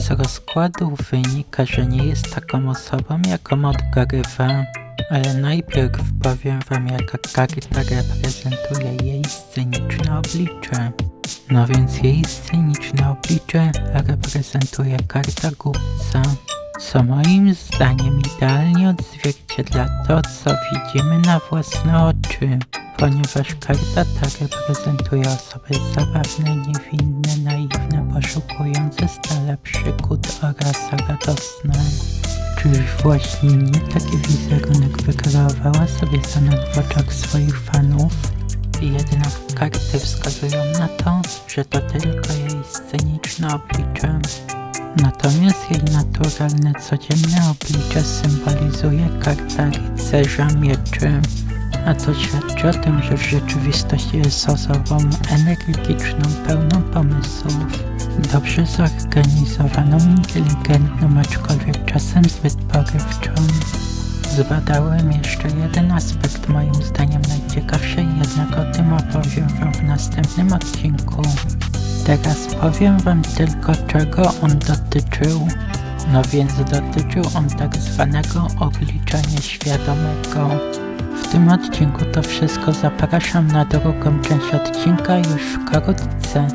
Z rozkładu wynika, że nie jest taką osobą, jaką odgrywa. Ale najpierw powiem wam, jaka karta reprezentuje jej sceniczne oblicze. No więc jej sceniczne oblicze reprezentuje karta głupca, co moim zdaniem idealnie odzwierciedla to, co widzimy na własne oczy, ponieważ karta ta reprezentuje osoby zabawne, niewinne, naiwne, poszukujące stale przygód oraz radosne. Czyż właśnie nie taki wizerunek wykreowała sobie sama w oczach swoich fanów? Jednak karty wskazują na to, że to tylko jej sceniczne oblicze. Natomiast jej naturalne, codzienne oblicze symbolizuje karta rycerza mieczy. A to świadczy o tym, że w rzeczywistości jest osobą energiczną, pełną pomysłów, dobrze zorganizowaną, inteligentną, aczkolwiek czasem zbyt porywczą. Zbadałem jeszcze jeden aspekt, moim zdaniem najciekawszy, jednak o tym opowiem wam w następnym odcinku. Teraz powiem wam tylko czego on dotyczył. No więc dotyczył on tak zwanego oblicza nieświadomego. W tym odcinku to wszystko zapraszam na drugą część odcinka już wkrótce.